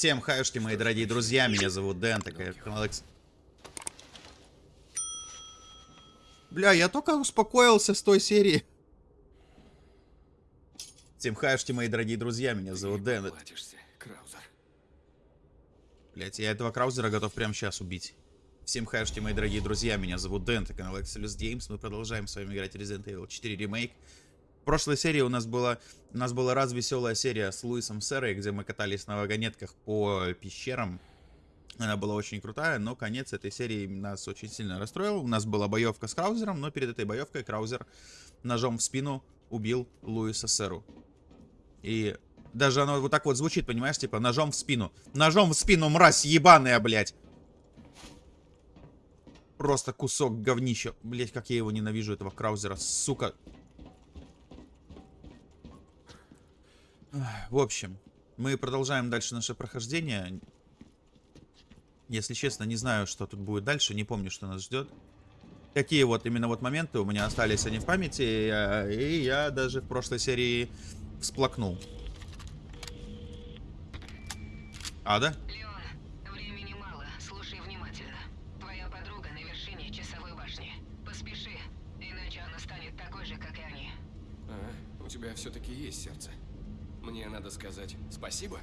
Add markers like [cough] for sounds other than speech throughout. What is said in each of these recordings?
Всем хаюшки, мои дорогие друзья, меня зовут Дэн, такая Алекс. Бля, я только успокоился с той серии. Всем хаюшки, мои дорогие друзья, меня зовут Дэн. Блять, я этого Краузера готов прямо сейчас убить. Всем хаюшки, мои дорогие друзья, меня зовут Дэн, это канал Excelus Games. Мы продолжаем с вами играть Resident Evil 4 ремейк. Прошлой серии у нас была, у нас была раз веселая серия с Луисом Серой, где мы катались на вагонетках по пещерам. Она была очень крутая, но конец этой серии нас очень сильно расстроил. У нас была боевка с Краузером, но перед этой боевкой Краузер ножом в спину убил Луиса Серу. И даже оно вот так вот звучит, понимаешь, типа ножом в спину. Ножом в спину, мразь ебаная, блядь. Просто кусок говнища. Блять, как я его ненавижу, этого Краузера, сука. В общем, мы продолжаем дальше наше прохождение. Если честно, не знаю, что тут будет дальше, не помню, что нас ждет. Какие вот именно вот моменты у меня остались они в памяти, и я, и я даже в прошлой серии всплакнул. Ада? Леон, времени мало, слушай внимательно. Твоя подруга на вершине часовой башни. Поспеши, иначе она станет такой же, как и они. А, у тебя все-таки есть сердце. Мне надо сказать спасибо?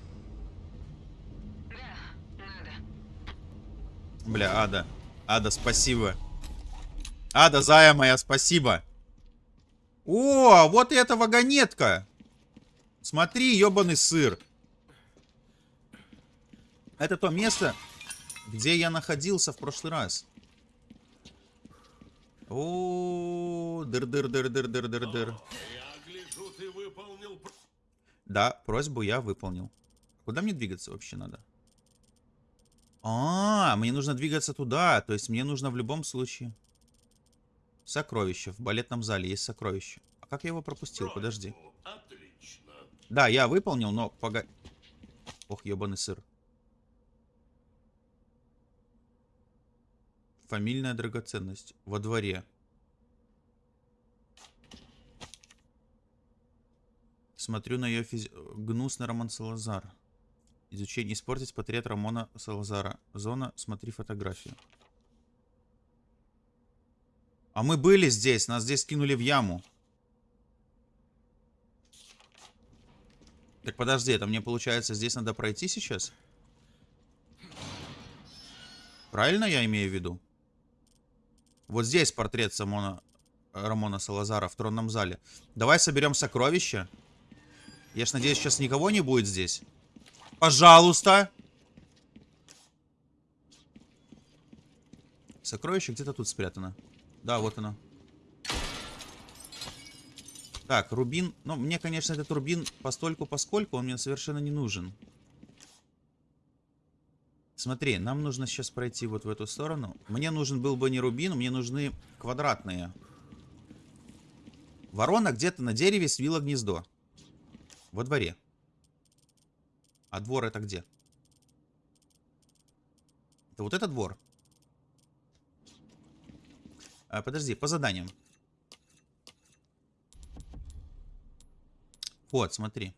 Да, надо. Бля, Ада. Ада, спасибо. Ада, зая моя, спасибо. О, вот и эта вагонетка. Смотри, ебаный сыр. Это то место, где я находился в прошлый раз. О, дыр-дыр-дыр-дыр-дыр-дыр-дыр. Да, просьбу я выполнил. Куда мне двигаться вообще надо? А, мне нужно двигаться туда. То есть мне нужно в любом случае... Сокровище. В балетном зале есть сокровище. А как я его пропустил? Подожди. Да, я выполнил, но погоди. Ох, ебаный сыр. Фамильная драгоценность. Во дворе. Смотрю на ее физи... Гнусный Роман Салазар. Изучение. Испортить портрет Рамона Салазара. Зона. Смотри фотографию. А мы были здесь. Нас здесь кинули в яму. Так подожди, это мне получается здесь надо пройти сейчас? Правильно я имею в виду? Вот здесь портрет Самона, Рамона Салазара в тронном зале. Давай соберем сокровища. Я ж надеюсь, сейчас никого не будет здесь. Пожалуйста. Сокровище где-то тут спрятано. Да, вот оно. Так, рубин. Ну, мне, конечно, этот рубин постольку поскольку он мне совершенно не нужен. Смотри, нам нужно сейчас пройти вот в эту сторону. Мне нужен был бы не рубин, мне нужны квадратные. Ворона где-то на дереве свила гнездо. Во дворе. А двор это где? Это вот этот двор? А, подожди, по заданиям. Вот, смотри.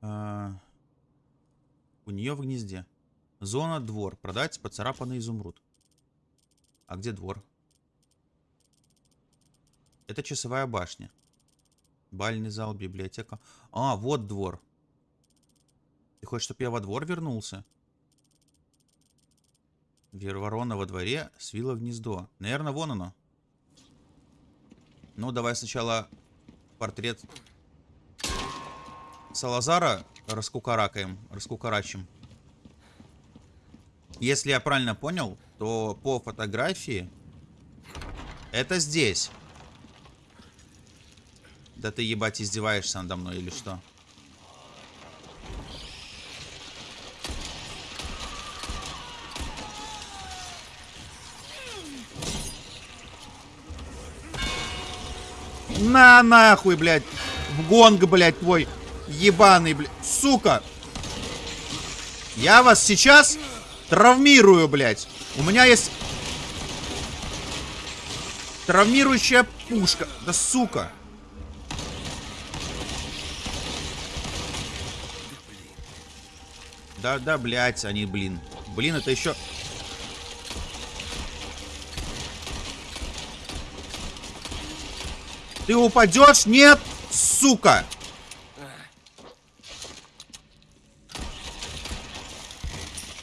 А, у нее в гнезде. Зона двор. Продать поцарапанный изумруд. А где двор? Это часовая башня. Бальный зал, библиотека. А, вот двор. Ты хочешь, чтобы я во двор вернулся? Верворона во дворе свила гнездо. Наверное, вон оно. Ну, давай сначала портрет Салазара раскукаракаем, раскукарачим. Если я правильно понял, то по фотографии это здесь. Да ты, ебать, издеваешься надо мной или что? На нахуй, блядь. В гонг, блядь, твой ебаный, блядь. Сука. Я вас сейчас травмирую, блядь. У меня есть... Травмирующая пушка. Да сука. Да, да, блядь, они, блин. Блин, это еще... Ты упадешь? Нет, сука!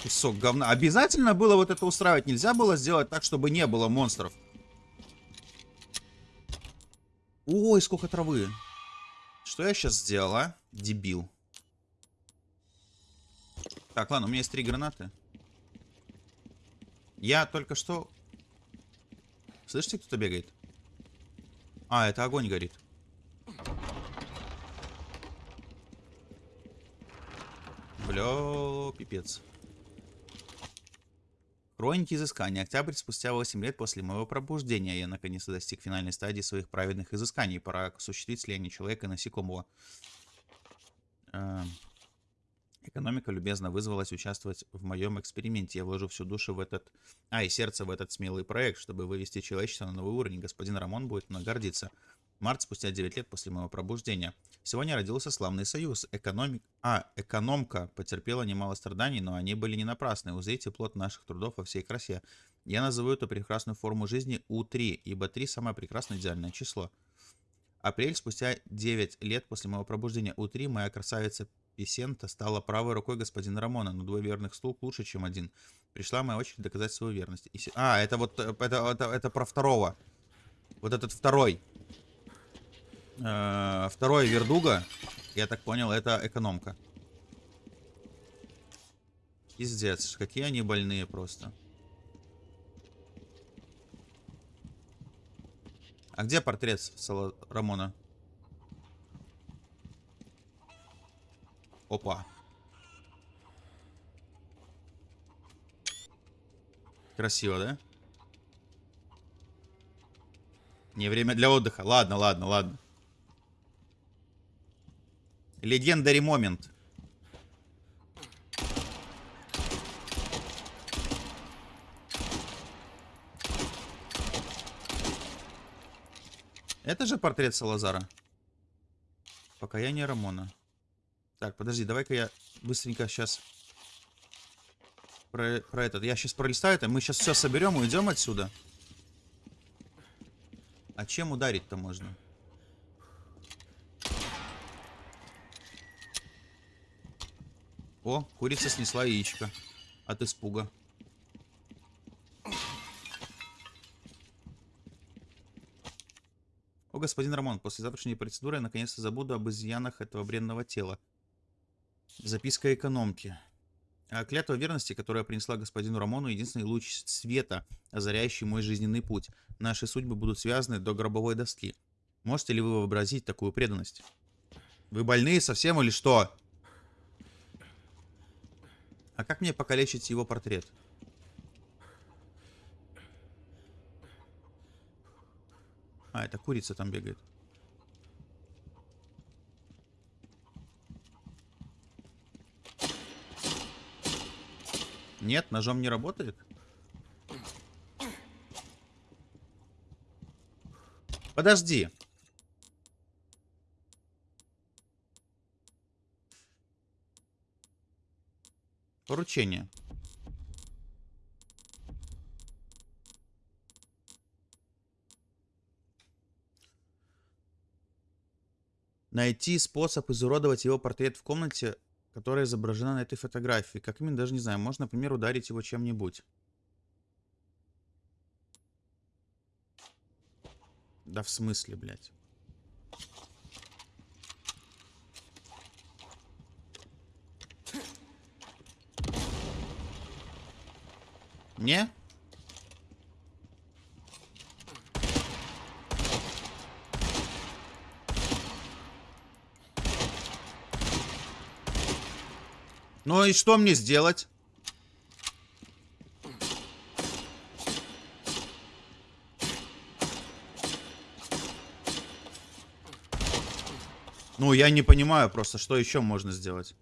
Кусок говна. Обязательно было вот это устраивать. Нельзя было сделать так, чтобы не было монстров. Ой, сколько травы. Что я сейчас сделал, а? Дебил. Так, ладно, у меня есть три гранаты. Я только что... Слышите, кто-то бегает? А, это огонь горит. Бля, пипец. Хроники изыскания. Октябрь спустя 8 лет после моего пробуждения я наконец-то достиг финальной стадии своих праведных изысканий. Пора осуществить слияние человека и насекомого. Эм, Экономика любезно вызвалась участвовать в моем эксперименте. Я вложу всю душу в этот... А, и сердце в этот смелый проект, чтобы вывести человечество на новый уровень. Господин Рамон будет мной гордиться. Март спустя 9 лет после моего пробуждения. Сегодня родился славный союз. Экономик... А, экономка потерпела немало страданий, но они были не напрасны. Узрите плод наших трудов во всей красе. Я назову эту прекрасную форму жизни У3, ибо 3 самое прекрасное идеальное число. Апрель спустя 9 лет после моего пробуждения У3 моя красавица Писента стала правой рукой господина Рамона, но двое верных слуг лучше, чем один. Пришла моя очередь доказать свою верность. И... А, это вот, э, это, это, это про второго. Вот этот второй. Э -э второй Вердуга, я так понял, это экономка. Пиздец, какие они больные просто. А где портрет Сала Рамона? Опа. Красиво, да? Не время для отдыха. Ладно, ладно, ладно. Легендари момент. Это же портрет Салазара. Покаяние Рамона. Так, подожди, давай-ка я быстренько сейчас про, про этот. Я сейчас пролистаю это. Мы сейчас все соберем и уйдем отсюда. А чем ударить-то можно? О, курица снесла яичко от испуга. О, господин Рамон, после завтрашней процедуры я наконец-то забуду об изъянах этого бренного тела. Записка экономки. А клятва верности, которая принесла господину Рамону единственный луч света, озаряющий мой жизненный путь. Наши судьбы будут связаны до гробовой доски. Можете ли вы вообразить такую преданность? Вы больные совсем или что? А как мне покалечить его портрет? А, это курица там бегает. Нет, ножом не работает? Подожди. Поручение. Найти способ изуродовать его портрет в комнате которая изображена на этой фотографии. Как именно, даже не знаю. Можно, например, ударить его чем-нибудь. Да в смысле, блядь? Не? Ну и что мне сделать? Ну, я не понимаю просто, что еще можно сделать.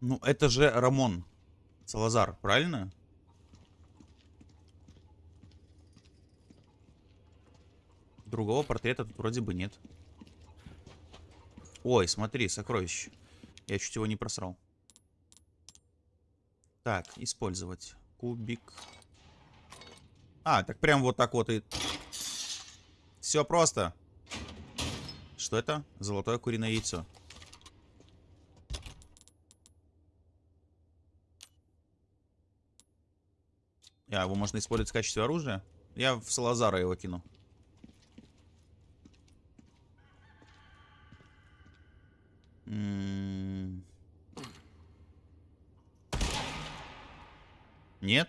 Ну, это же Рамон Салазар, правильно? Другого портрета тут вроде бы нет. Ой, смотри, сокровище. Я чуть его не просрал. Так, использовать. Кубик. А, так прям вот так вот и... Все просто. Что это? Золотое куриное яйцо. А, его можно использовать в качестве оружия? Я в Салазара его кину. Нет?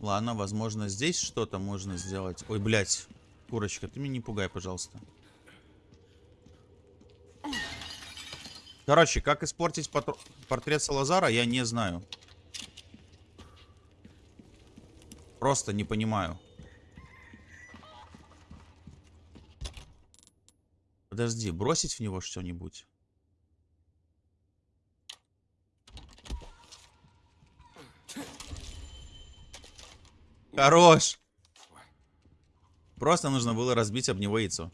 Ладно, возможно, здесь что-то можно сделать. Ой, блядь. Курочка, ты меня не пугай, пожалуйста. Короче, как испортить портрет Салазара, я не знаю. Просто не понимаю. Подожди, бросить в него что-нибудь? Хорош! Просто нужно было разбить об него яйцо.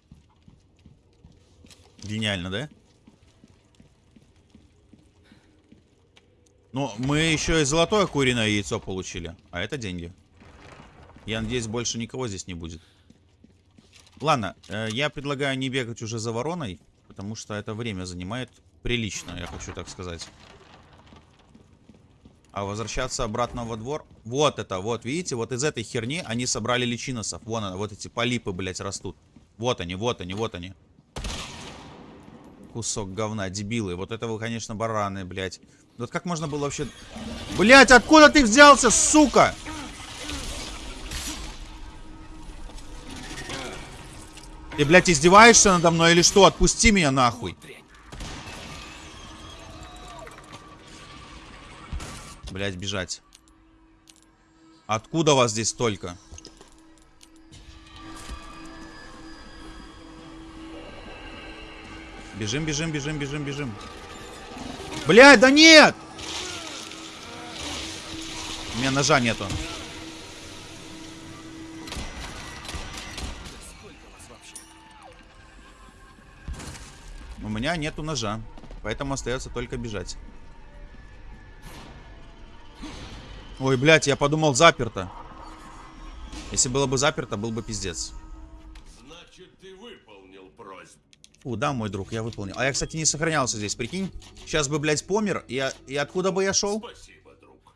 Гениально, да? Ну, мы еще и золотое куриное яйцо получили. А это деньги. Я надеюсь, больше никого здесь не будет. Ладно, э, я предлагаю не бегать уже за вороной, потому что это время занимает прилично, я хочу так сказать. А возвращаться обратно во двор... Вот это, вот, видите, вот из этой херни они собрали личиносов. Вон она, вот эти полипы, блядь, растут. Вот они, вот они, вот они. Кусок говна, дебилы. Вот это вы, конечно, бараны, блядь. Вот как можно было вообще... Блядь, откуда ты взялся, сука? Ты, блядь, издеваешься надо мной или что? Отпусти меня нахуй. Блядь, бежать. Откуда вас здесь столько? Бежим, бежим, бежим, бежим, бежим. Блядь, да нет! У меня ножа нету. Меня нету ножа. Поэтому остается только бежать. Ой, блядь, я подумал заперто. Если было бы заперто, был бы пиздец. Значит, ты выполнил просьбу. У, да, мой друг, я выполнил. А я, кстати, не сохранялся здесь, прикинь. Сейчас бы, блядь, помер. И, и откуда бы я шел? Спасибо, друг.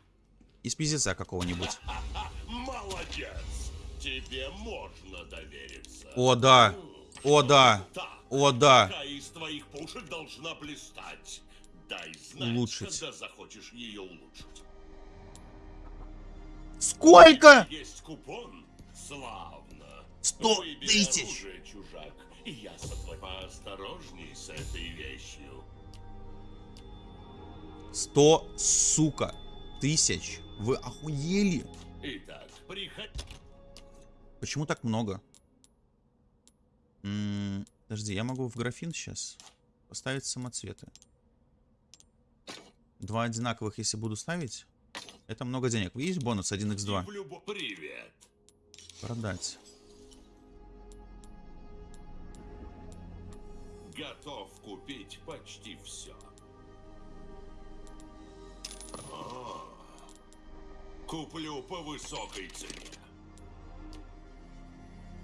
Из пиздеца какого-нибудь. [laughs] Молодец. Тебе можно довериться. О, да. О, да. О, да. Твоих пушек должна блистать? Дай знать, Улучшить. когда захочешь ее улучшить. Сколько? Есть купон? Славно. Сто тысяч. оружие, чужак, я поосторожней с этой вещью. Сто, сука, тысяч. Вы охуели? Итак, приходи. Почему так много? М, подожди, я могу в графин сейчас поставить самоцветы. Два одинаковых, если буду ставить, это много денег. Видишь бонус 1х2? В любо- Привет. Продать. Готов купить почти все. А, Куплю по высокой цене.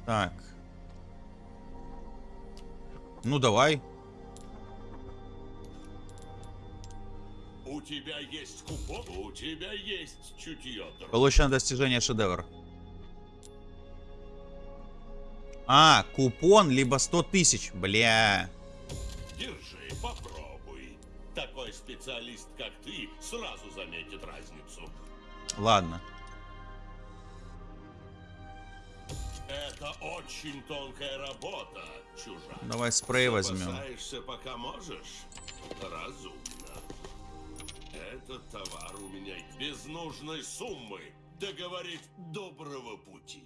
Так. Ну, давай. У тебя есть купон? У тебя есть чутье, друг. Получено достижение шедевр. А, купон, либо 100 тысяч. Бля. Держи, попробуй. Такой специалист, как ты, сразу заметит разницу. Ладно. Это очень тонкая работа, чужак. Давай спрей возьмем. Запасаешься, пока можешь? Разумно. Этот товар у меня без нужной суммы. Договорить доброго пути.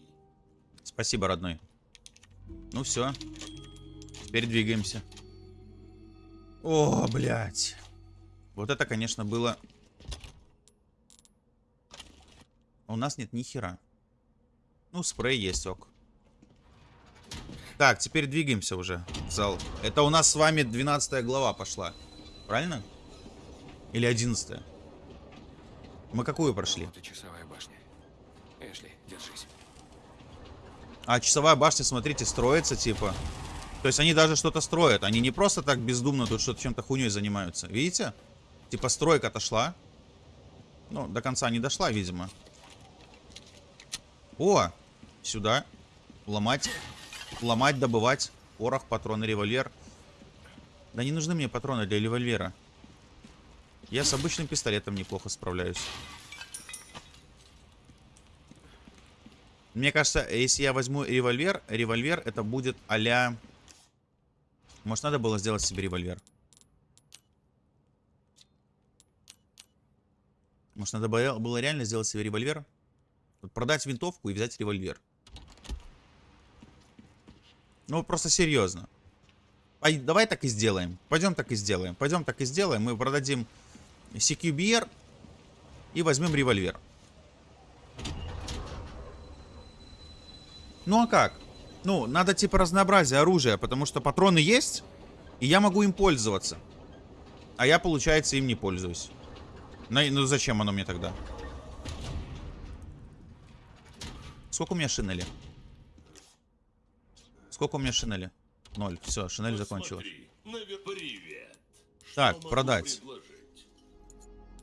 Спасибо, родной. Ну все. Теперь двигаемся. О, блядь. Вот это, конечно, было... У нас нет ни хера. Ну, спрей есть, ок. Так, теперь двигаемся уже в зал. Это у нас с вами 12 глава пошла. Правильно? Или 11 Мы какую прошли? И часовая башня. Эшли, держись. А часовая башня, смотрите, строится, типа. То есть они даже что-то строят. Они не просто так бездумно тут что-то чем-то хуйней занимаются. Видите? Типа стройка отошла. Ну, до конца не дошла, видимо. О! Сюда. Ломать. Ломать, добывать. Порох, патроны, револьвер. Да не нужны мне патроны для револьвера. Я с обычным пистолетом неплохо справляюсь. Мне кажется, если я возьму револьвер, револьвер это будет а Может, надо было сделать себе револьвер? Может, надо было реально сделать себе револьвер? Продать винтовку и взять револьвер. Ну, просто серьезно. А давай так и сделаем. Пойдем так и сделаем. Пойдем так и сделаем. Мы продадим CQBR и возьмем револьвер. Ну а как? Ну, надо типа разнообразие оружия, потому что патроны есть, и я могу им пользоваться. А я, получается, им не пользуюсь. Ну зачем оно мне тогда? Сколько у меня шинели? Сколько у меня шинели? Ноль. Все, шинель закончилась. Так, продать.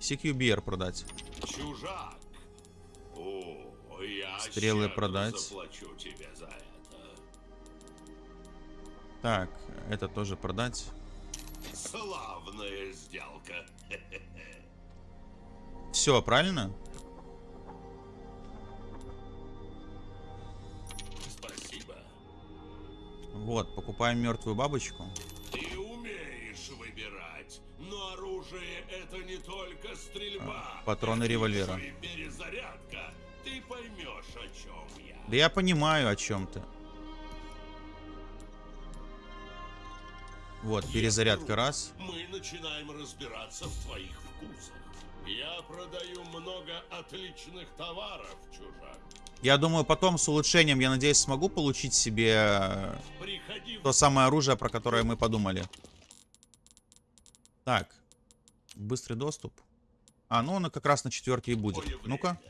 CQBR продать. Чужак. О, я Стрелы продать. это. Так, это тоже продать. Славная сделка. [laughs] Все, правильно? Вот, покупаем мертвую бабочку. Ты умеешь выбирать, но оружие это не только стрельба. А, патроны Это револьвера. перезарядка. Ты поймешь, о чем я. Да я понимаю, о чем ты. Вот, перезарядка раз. Мы начинаем разбираться в твоих вкусах. Я продаю много отличных товаров, чужак. Я думаю, потом с улучшением, я надеюсь, смогу получить себе э, то самое оружие, про которое мы подумали. Так. Быстрый доступ. А, ну он как раз на четверке и будет. Ну-ка.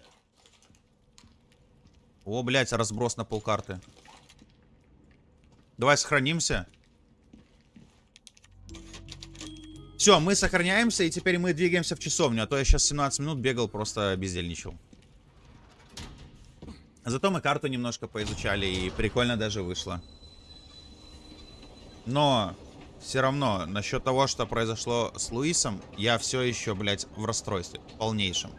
О, блядь, разброс на полкарты. Давай сохранимся. Все, мы сохраняемся, и теперь мы двигаемся в часовню. А то я сейчас 17 минут бегал, просто бездельничал. Зато мы карту немножко поизучали, и прикольно даже вышло. Но все равно, насчет того, что произошло с Луисом, я все еще, блядь, в расстройстве. Полнейшем.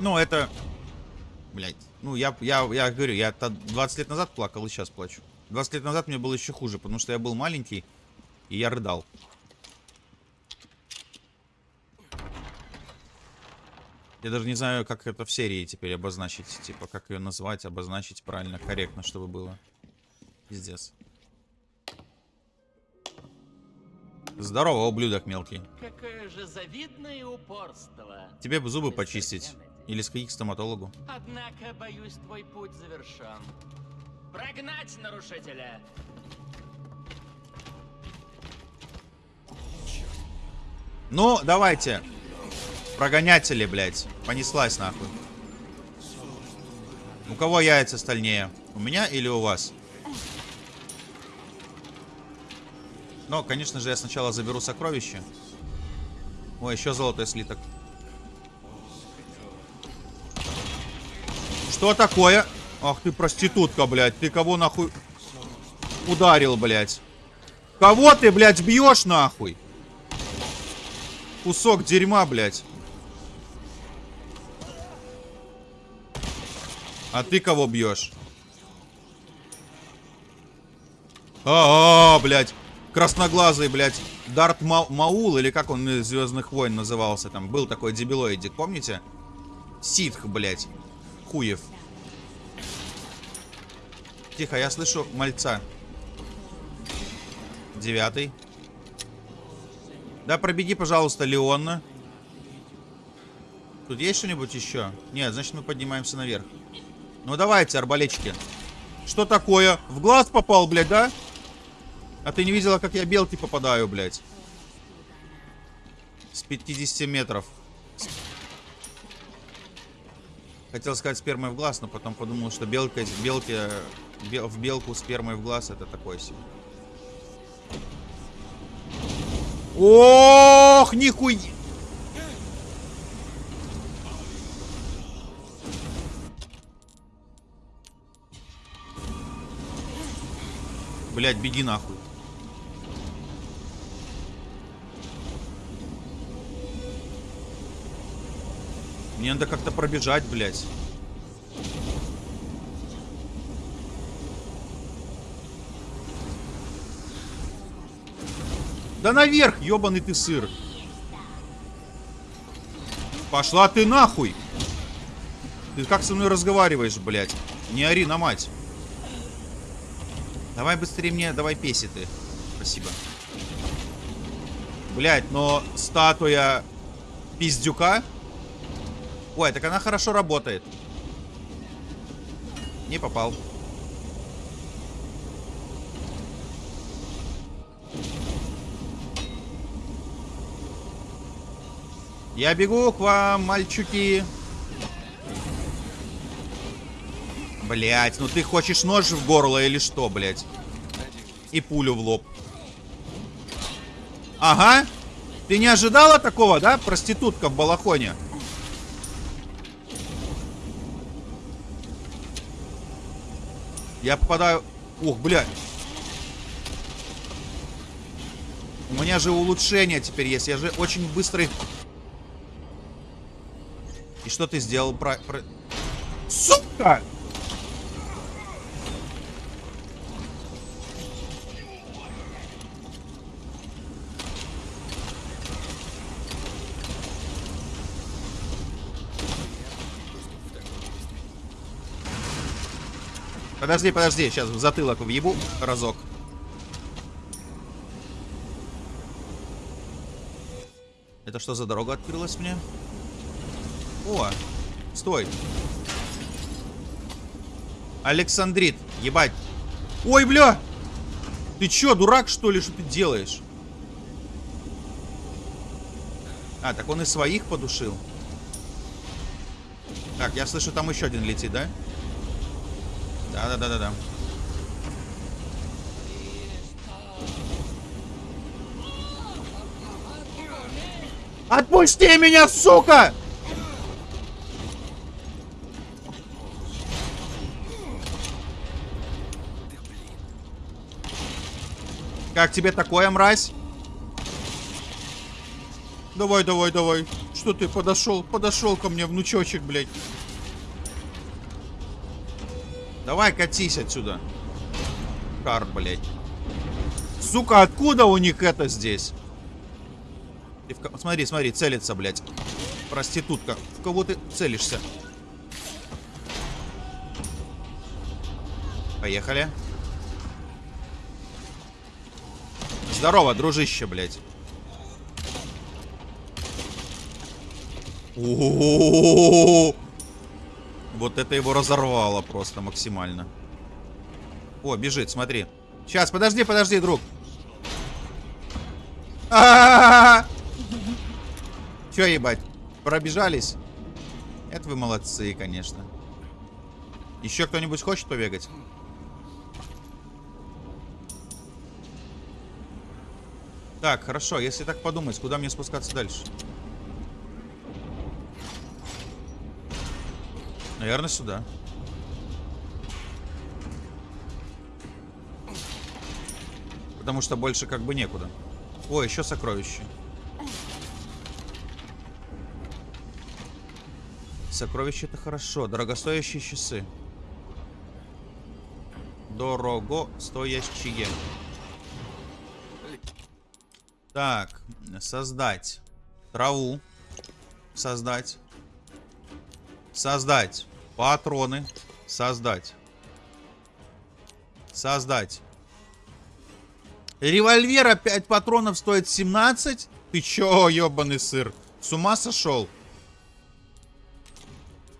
Ну, это... Блядь. Ну, я, я, я говорю, я 20 лет назад плакал и сейчас плачу. 20 лет назад мне было еще хуже, потому что я был маленький, и я рыдал. Я даже не знаю, как это в серии теперь обозначить. Типа, как ее назвать, обозначить правильно, корректно, чтобы было. Пиздец. Здорово, ублюдок мелкий. Какое же завидное упорство. Тебе бы зубы почистить. Или сходить к стоматологу. Однако, боюсь, твой путь завершен. Прогнать нарушителя! Ну, давайте. Прогонятели, блядь. Понеслась нахуй. У кого яйца стальнее? У меня или у вас? Но, конечно же, я сначала заберу сокровище. Ой, еще золотой слиток. Что такое? Ах ты проститутка, блядь. Ты кого нахуй ударил, блядь? Кого ты, блядь, бьешь нахуй? Кусок дерьма, блядь. А ты кого бьешь? А, -а, -а блядь. Красноглазый, блядь. Дарт Ма Маул, или как он из Звездных войн назывался там. Был такой дебилоидик, помните? Ситх, блядь. Хуев. Тихо, я слышу мальца. Девятый. Да, пробеги, пожалуйста, Леонна. Тут есть что-нибудь еще? Нет, значит мы поднимаемся наверх. Ну давайте, арбалетчики. Что такое? В глаз попал, блядь, да? А ты не видела, как я белки попадаю, блядь? С 50 метров. Хотел сказать спермой в глаз, но потом подумал, что белка, белки, бел- в белку спермой в глаз это такое себе. Ох, нихуя! Блять, беги нахуй. Мне надо как-то пробежать, блядь. Да наверх, ебаный ты сыр. Пошла ты нахуй. Ты как со мной разговариваешь, блядь? Не ори на мать. Давай быстрее мне, давай песи ты. Спасибо. Блядь, но статуя пиздюка... Ой, так она хорошо работает. Не попал. Я бегу к вам, мальчуки. Блять, ну ты хочешь нож в горло или что, блять? И пулю в лоб. Ага. Ты не ожидала такого, да? Проститутка в балахоне. Я попадаю... Ух, блядь. У меня же улучшение теперь есть. Я же очень быстрый... И что ты сделал? Про... про... Сука! Подожди, подожди, сейчас в затылок въебу разок. Это что за дорога открылась мне? О, стой. Александрит, ебать. Ой, бля! Ты чё, дурак, что ли? Что ты делаешь? А, так он и своих подушил. Так, я слышу, там еще один летит, да? Да-да-да-да-да. Отпусти меня, сука! Как тебе такое, мразь? Давай, давай, давай. Что ты подошел? Подошел ко мне, внучочек, блядь. Давай катись отсюда. Кар, блядь. Сука, откуда у них это здесь? Ты в Смотри, смотри, целится, блядь. Проститутка. В кого ты целишься? Поехали. Здорово, дружище, блядь. Вот это его разорвало просто максимально. О, бежит, смотри. Сейчас, подожди, подожди, друг. А-а-а-а! Че, ебать, пробежались? Это вы молодцы, конечно. Еще кто-нибудь хочет побегать? Так, хорошо, если так подумать, куда мне спускаться дальше? Наверное, сюда. Потому что больше как бы некуда. О, еще сокровище. Сокровище это хорошо. Дорогостоящие часы. Дорого стоящие. Так, создать траву. Создать. Создать патроны. Создать. Создать. Револьвер опять патронов стоит 17? Ты чё, ёбаный сыр? С ума сошел?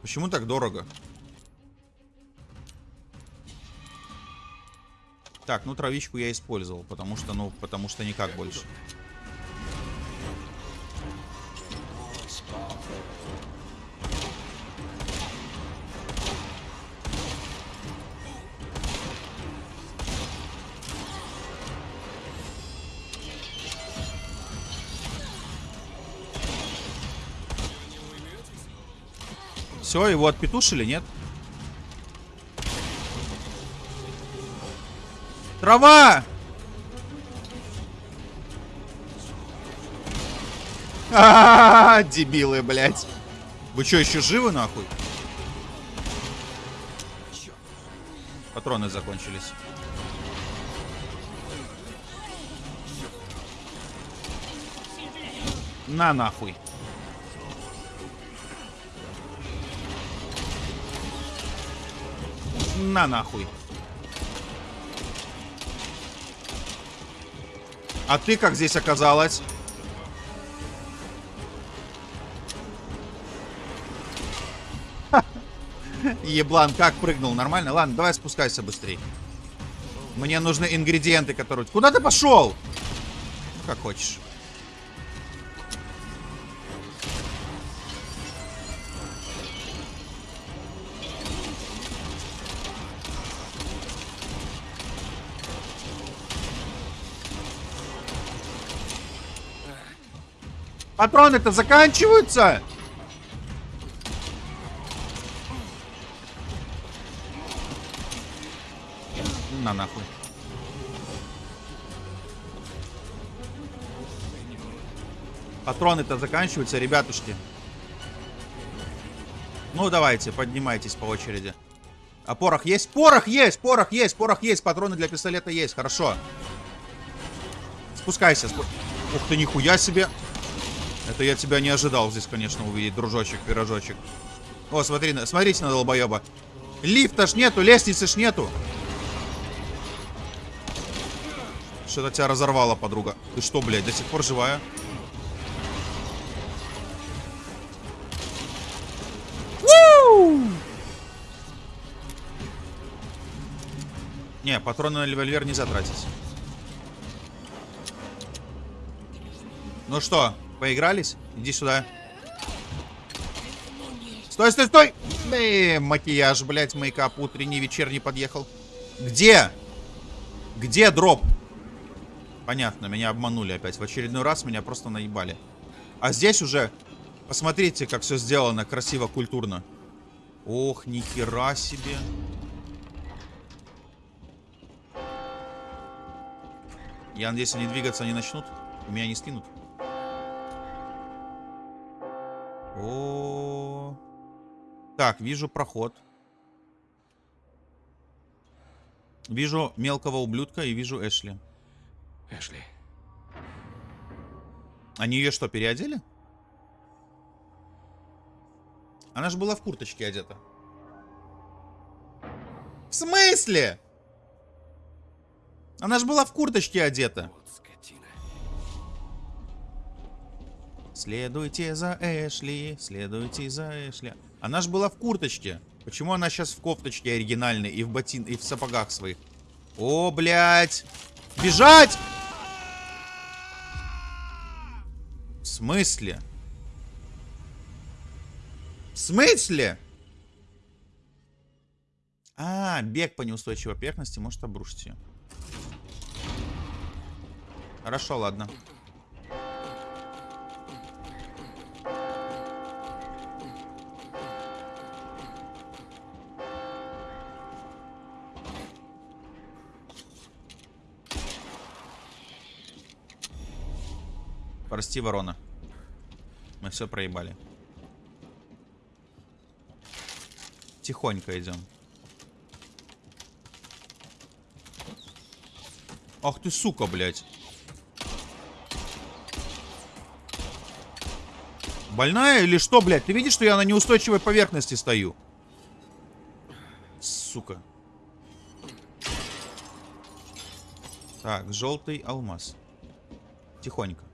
Почему так дорого? Так, ну травичку я использовал, потому что, ну, потому что никак больше. Все, его отпетушили, нет? Трава! А, дебилы, блядь. Вы что, еще живы, нахуй? Патроны закончились. На нахуй. На нахуй. А ты как здесь оказалась? [laughs] Еблан, как прыгнул? Нормально? Ладно, давай спускайся быстрее. Мне нужны ингредиенты, которые... Куда ты пошел? Как хочешь. Патроны-то заканчиваются! На нахуй. Патроны-то заканчиваются, ребятушки. Ну, давайте, поднимайтесь по очереди. А порох есть? Порох есть! Порох есть! Порох есть! Патроны для пистолета есть. Хорошо. Спускайся. Спу... Ух ты, нихуя себе. Это я тебя не ожидал здесь, конечно, увидеть, дружочек, пирожочек. О, смотри, смотрите на долбоеба. Лифта ж нету, лестницы ж нету. Что-то тебя разорвало, подруга. Ты что, блядь, до сих пор живая? Не, патроны на револьвер нельзя тратить. Ну что, поигрались? Иди сюда. Стой, стой, стой! Э, макияж, блядь, мейкап утренний, вечерний подъехал. Где? Где дроп? Понятно, меня обманули опять. В очередной раз меня просто наебали. А здесь уже... Посмотрите, как все сделано красиво, культурно. Ох, нихера себе. Я надеюсь, они двигаться не начнут. Меня не скинут. О, Так, вижу проход. Вижу мелкого ублюдка и вижу Эшли. Эшли. Они ее что, переодели? Она же была в курточке одета. В смысле? Она же была в курточке одета. Вот Следуйте за Эшли, следуйте за Эшли. Она же была в курточке. Почему она сейчас в кофточке оригинальной и в ботин и в сапогах своих? О, блядь! Бежать! В смысле? В смысле? А, бег по неустойчивой поверхности может обрушить ее. Хорошо, ладно. Прости, ворона. Мы все проебали. Тихонько идем. Ах ты, сука, блядь. Больная или что, блядь? Ты видишь, что я на неустойчивой поверхности стою? Сука. Так, желтый алмаз. Тихонько.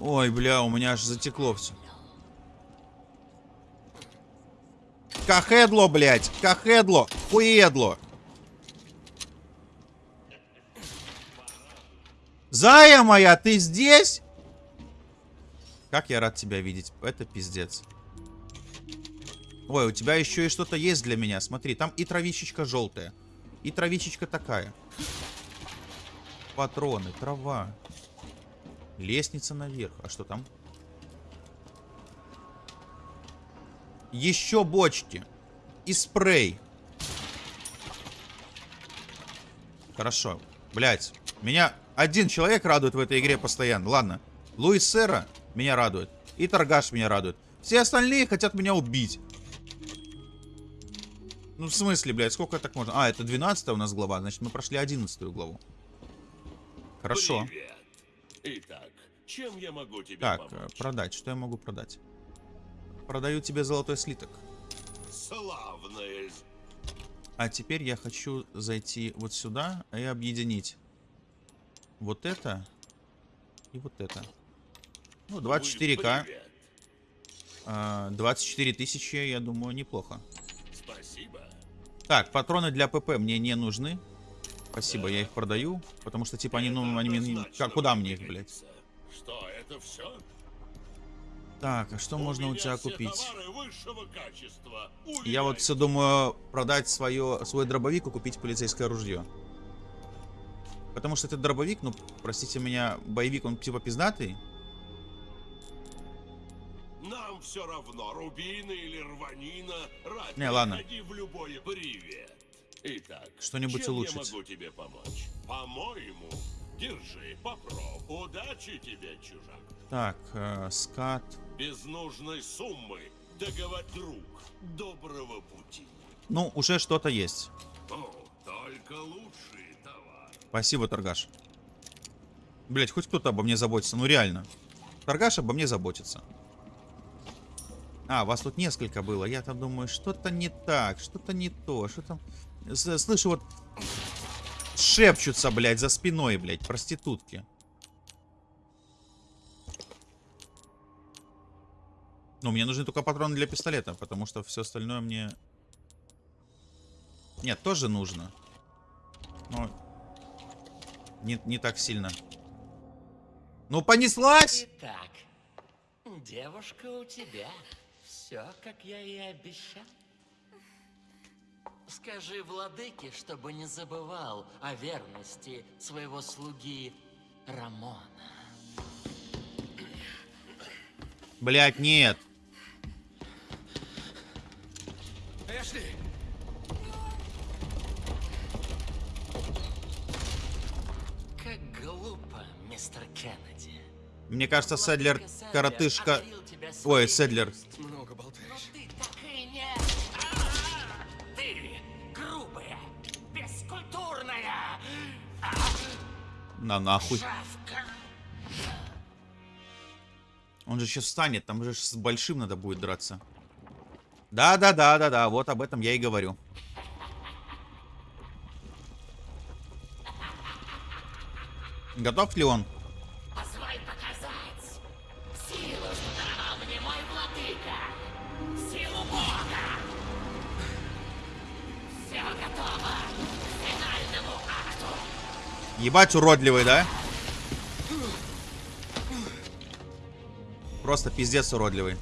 Ой, бля, у меня аж затекло все. Кахедло, блядь! Кахедло! Хуедло! Зая моя, ты здесь? Как я рад тебя видеть. Это пиздец. Ой, у тебя еще и что-то есть для меня. Смотри, там и травичечка желтая. И травичечка такая. Патроны, трава. Лестница наверх. А что там? Еще бочки. И спрей. Хорошо. Блять. Меня один человек радует в этой игре постоянно. Ладно. Луис Сера меня радует. И Торгаш меня радует. Все остальные хотят меня убить. Ну, в смысле, блядь, сколько так можно? А, это 12 у нас глава, значит, мы прошли 11 главу. Хорошо. Привет. Итак, чем я могу тебе Так, э, помочь? продать. Что я могу продать? Продаю тебе золотой слиток. Славное з- А теперь я хочу зайти вот сюда и объединить вот это и вот это. Ну, 24к. Привет. а, 24 тысячи, я думаю, неплохо. Спасибо. Так, патроны для ПП мне не нужны. Спасибо, я их продаю. Потому что, типа, они, ну, они мне... Как, куда мне их, блядь? Что, это все? Так, а что можно у тебя купить? Я вот все думаю продать свое, свой дробовик и купить полицейское ружье. Потому что этот дробовик, ну, простите меня, боевик, он типа пиздатый. Нам все равно, рубины или рванина. Рад Не, ладно. в любой привет. Итак, Что-нибудь улучшить. я могу тебе помочь? По-моему, держи, попробуй. Удачи тебе, чужак. Так, э, скат. Без нужной суммы договор друг. Доброго пути. Ну, уже что-то есть. О, только лучшие товары. Спасибо, торгаш. Блять, хоть кто-то обо мне заботится, ну реально. Торгаш обо мне заботится. А, вас тут несколько было. Я там думаю, что-то не так, что-то не то, что там... Слышу вот... Шепчутся, блядь, за спиной, блядь, проститутки. Ну, мне нужны только патроны для пистолета, потому что все остальное мне... Нет, тоже нужно. Но не, не так сильно. Ну, понеслась! Итак, девушка у тебя. Все, как я и обещал. Скажи владыке, чтобы не забывал о верности своего слуги Рамона. Блять, нет. Эшли! Как глупо, мистер Кеннеди. Мне кажется, Седлер коротышка... Ой, Седлер. На нахуй. Он же сейчас встанет, там же с большим надо будет драться. Да-да-да-да-да, вот об этом я и говорю. Готов ли он? Ебать уродливый, да? Просто пиздец уродливый.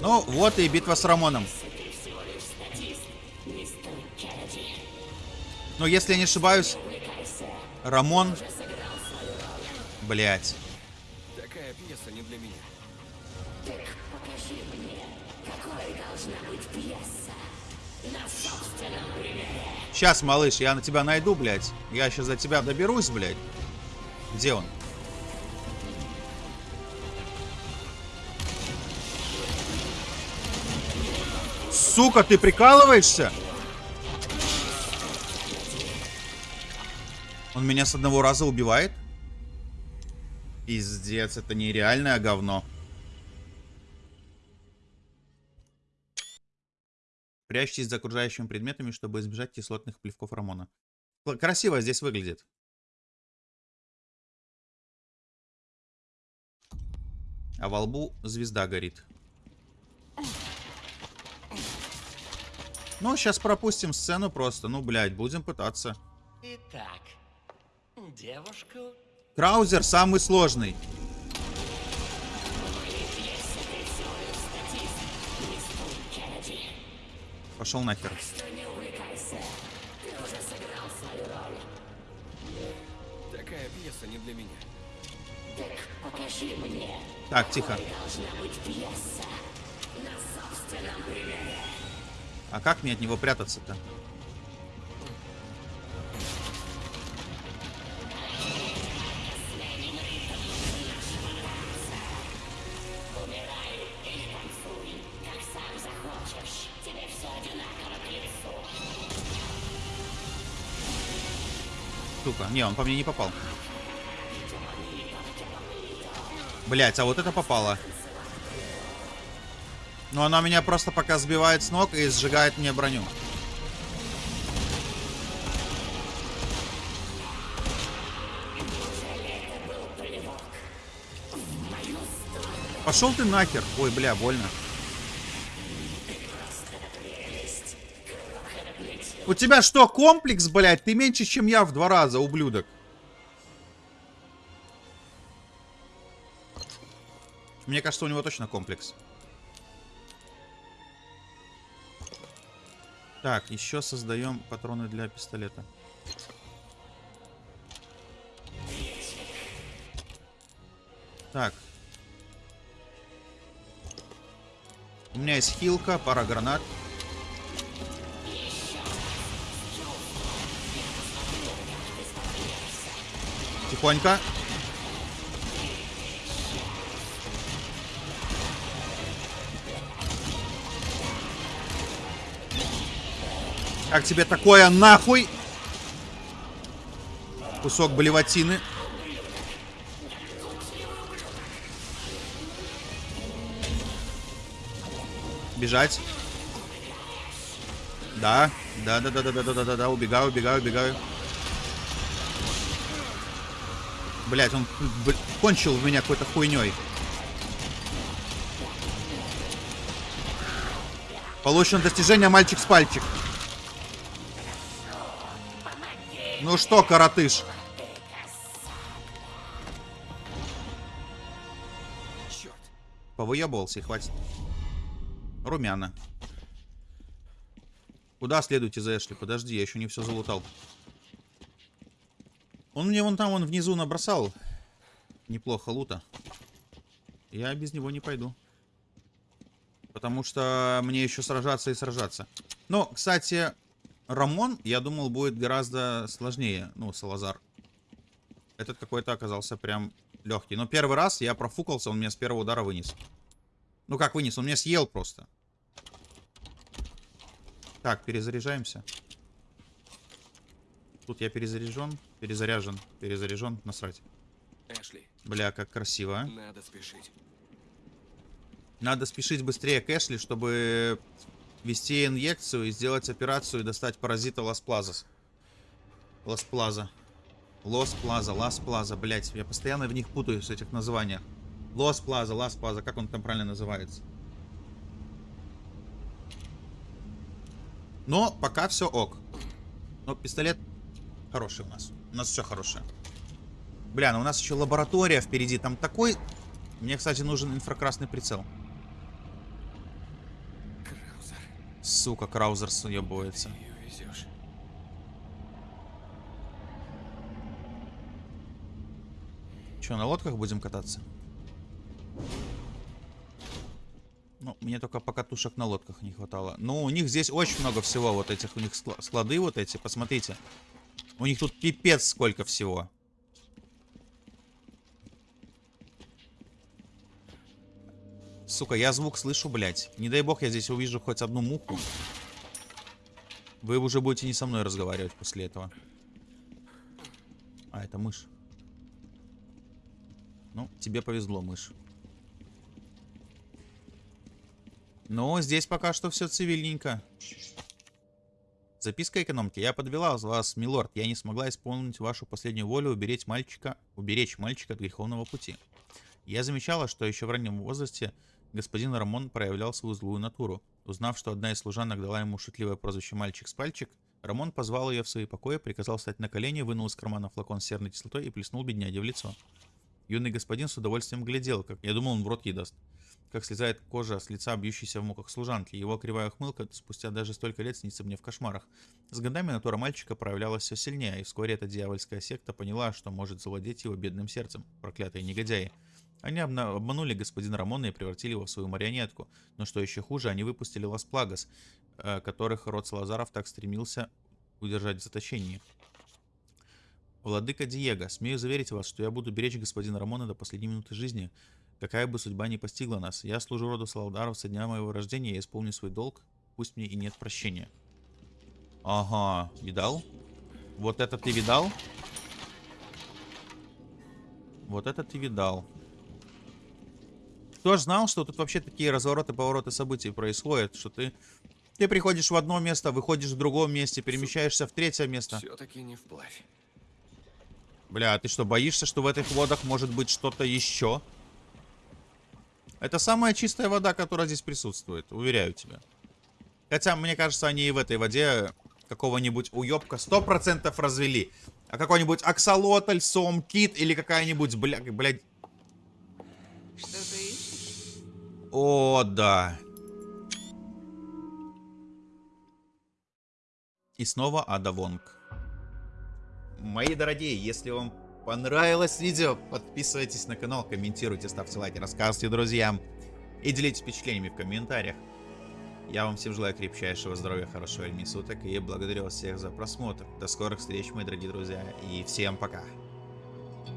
Ну, вот и битва с Рамоном. Ну, если я не ошибаюсь, Рамон... Блять. Сейчас, малыш, я на тебя найду, блядь. Я сейчас за тебя доберусь, блядь. Где он? Сука, ты прикалываешься? Он меня с одного раза убивает? Пиздец, это нереальное говно. Прячьтесь за окружающими предметами, чтобы избежать кислотных плевков Рамона. Красиво здесь выглядит. А во лбу звезда горит. Ну, сейчас пропустим сцену просто. Ну, блядь, будем пытаться. Итак, девушку Краузер самый сложный. Пошел нахер. Такая пьеса не для меня. Так, тихо. А как мне от него прятаться-то? Сука, не, он по мне не попал. Блять, а вот это попало. Но она меня просто пока сбивает с ног и сжигает мне броню. Пошел ты нахер. Ой, бля, больно. У тебя что, комплекс, блядь? Ты меньше, чем я в два раза, ублюдок. Мне кажется, у него точно комплекс. Так, еще создаем патроны для пистолета. Так. У меня есть хилка, пара гранат. Тихонько. Как тебе такое нахуй? Кусок блевотины. Бежать. Да, да, да, да, да, да, да, да, да, убегаю, убегаю, убегаю. Блять, он кончил в меня какой-то хуйней. Получено достижение мальчик с пальчик. Ну что, коротыш? Черт. Повыебывался и хватит. Румяна. Куда следуете за Эшли? Подожди, я еще не все залутал. Он мне вон там, он внизу набросал. Неплохо лута. Я без него не пойду. Потому что мне еще сражаться и сражаться. Но, кстати, Рамон, я думал, будет гораздо сложнее. Ну, Салазар. Этот какой-то оказался прям легкий. Но первый раз я профукался, он меня с первого удара вынес. Ну как вынес? Он меня съел просто. Так, перезаряжаемся. Тут я перезаряжен, перезаряжен, перезаряжен, насрать. Эшли, Бля, как красиво, а. надо спешить. Надо спешить быстрее к Эшли, чтобы ввести инъекцию и сделать операцию и достать паразита Лас Плаза. Лос Плаза, Лас Плаза, блять, я постоянно в них путаюсь, в этих названиях. Лос Плаза, Лас Плаза, как он там правильно называется? Но пока все ок. Но пистолет хороший у нас. У нас все хорошее. Бля, ну у нас еще лаборатория впереди. Там такой... Мне, кстати, нужен инфракрасный прицел. Краузер, Сука, Краузер везешь. Че, на лодках будем кататься? Ну, мне только покатушек на лодках не хватало. Ну, у них здесь очень много всего. Вот этих у них скла- склады вот эти. Посмотрите. У них тут пипец сколько всего. Сука, я звук слышу, блядь. Не дай бог я здесь увижу хоть одну муху. Вы уже будете не со мной разговаривать после этого. А, это мышь. Ну, тебе повезло, мышь. Но здесь пока что все цивильненько. Записка экономки. Я подвела вас, милорд. Я не смогла исполнить вашу последнюю волю уберечь мальчика, уберечь мальчика от греховного пути. Я замечала, что еще в раннем возрасте господин Рамон проявлял свою злую натуру. Узнав, что одна из служанок дала ему шутливое прозвище «мальчик с пальчик», Рамон позвал ее в свои покои, приказал встать на колени, вынул из кармана флакон с серной кислотой и плеснул бедняге в лицо. Юный господин с удовольствием глядел, как я думал, он в рот ей даст. Как слезает кожа с лица, бьющейся в муках служанки. Его кривая ухмылка спустя даже столько лет снится мне в кошмарах. С годами натура мальчика проявлялась все сильнее, и вскоре эта дьявольская секта поняла, что может завладеть его бедным сердцем. Проклятые негодяи. Они обманули господина Рамона и превратили его в свою марионетку. Но что еще хуже, они выпустили Лас Плагас, э, которых род Салазаров так стремился удержать в заточении. Владыка Диего, смею заверить вас, что я буду беречь господина Рамона до последней минуты жизни, какая бы судьба ни постигла нас. Я служу роду Саладаров со дня моего рождения, я исполню свой долг, пусть мне и нет прощения. Ага, видал? Вот это ты видал? Вот это ты видал. Кто ж знал, что тут вообще такие развороты, повороты событий происходят, что ты... Ты приходишь в одно место, выходишь в другом месте, перемещаешься в третье место. Все-таки не вплавь. Бля, а ты что, боишься, что в этих водах может быть что-то еще? Это самая чистая вода, которая здесь присутствует, уверяю тебя. Хотя, мне кажется, они и в этой воде какого-нибудь уебка 100% развели. А какой-нибудь аксолотль, сом, кит или какая-нибудь, бля, блядь... Что ты ищешь? О, да. И снова Ада Вонг. Мои дорогие, если вам понравилось видео, подписывайтесь на канал, комментируйте, ставьте лайки, рассказывайте друзьям и делитесь впечатлениями в комментариях. Я вам всем желаю крепчайшего здоровья, хорошего времени суток и благодарю вас всех за просмотр. До скорых встреч, мои дорогие друзья, и всем пока.